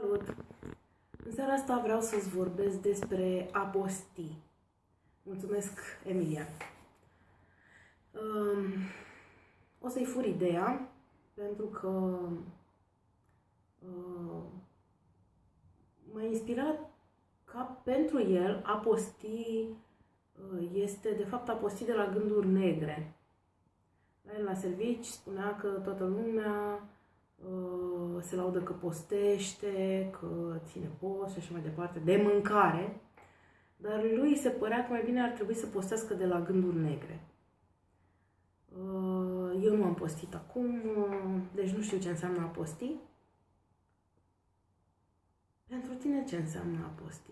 Salut! În seara asta vreau să-ți vorbesc despre apostii. Mulțumesc, Emilia. Um, o să-i fur ideea, pentru că uh, m-a inspirat ca pentru el apostii uh, este de fapt apostii de la gânduri negre. La el la servici spunea că toată lumea Uh, se laudă că postește, că ține post și așa mai departe, de mâncare, dar lui se părea că mai bine ar trebui să postească de la gânduri negre. Uh, eu nu am postit acum, uh, deci nu știu ce înseamnă a posti. Pentru tine ce înseamnă a posti?